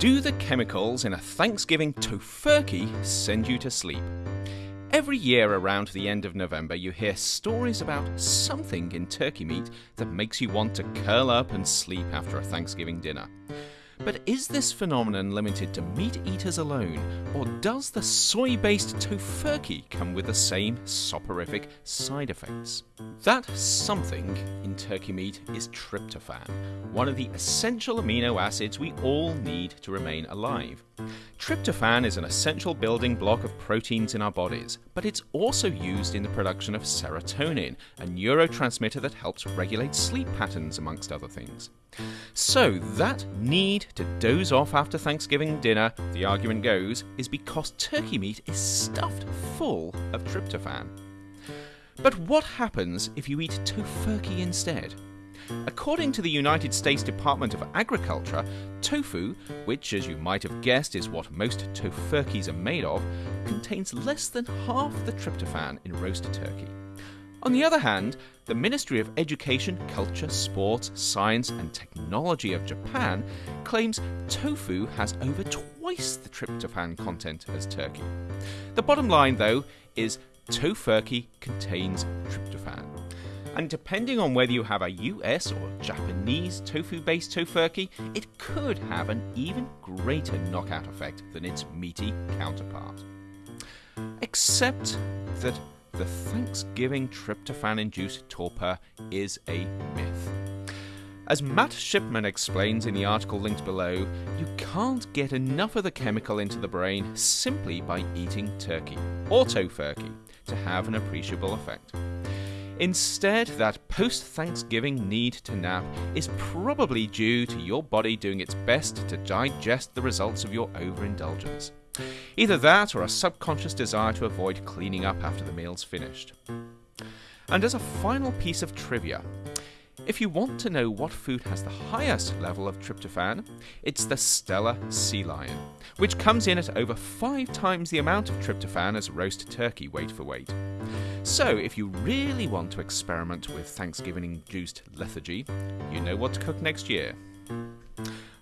Do the chemicals in a Thanksgiving tofurkey send you to sleep? Every year around the end of November, you hear stories about something in turkey meat that makes you want to curl up and sleep after a Thanksgiving dinner. But is this phenomenon limited to meat eaters alone, or does the soy based tofurkey come with the same soporific side effects? That something in turkey meat is tryptophan, one of the essential amino acids we all need to remain alive. Tryptophan is an essential building block of proteins in our bodies, but it's also used in the production of serotonin, a neurotransmitter that helps regulate sleep patterns, amongst other things. So, that need to doze off after Thanksgiving dinner, the argument goes, is because turkey meat is stuffed full of tryptophan. But what happens if you eat tofurkey instead? According to the United States Department of Agriculture, tofu, which as you might have guessed is what most tofurkeys are made of, contains less than half the tryptophan in roast turkey. On the other hand, the Ministry of Education, Culture, Sports, Science and Technology of Japan claims tofu has over twice the tryptophan content as turkey. The bottom line, though, is tofurkey contains tryptophan. And depending on whether you have a US or Japanese tofu based tofurkey, it could have an even greater knockout effect than its meaty counterpart. Except that the Thanksgiving tryptophan induced torpor is a myth. As Matt Shipman explains in the article linked below, you can't get enough of the chemical into the brain simply by eating turkey or tofurkey to have an appreciable effect. Instead, that post Thanksgiving need to nap is probably due to your body doing its best to digest the results of your overindulgence. Either that or a subconscious desire to avoid cleaning up after the meal's finished. And as a final piece of trivia, if you want to know what food has the highest level of tryptophan, it's the Steller sea lion, which comes in at over five times the amount of tryptophan as roast turkey weight for weight. So, if you really want to experiment with Thanksgiving induced lethargy, you know what to cook next year.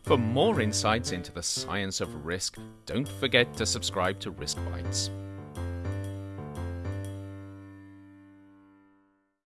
For more insights into the science of risk, don't forget to subscribe to Risk Bites.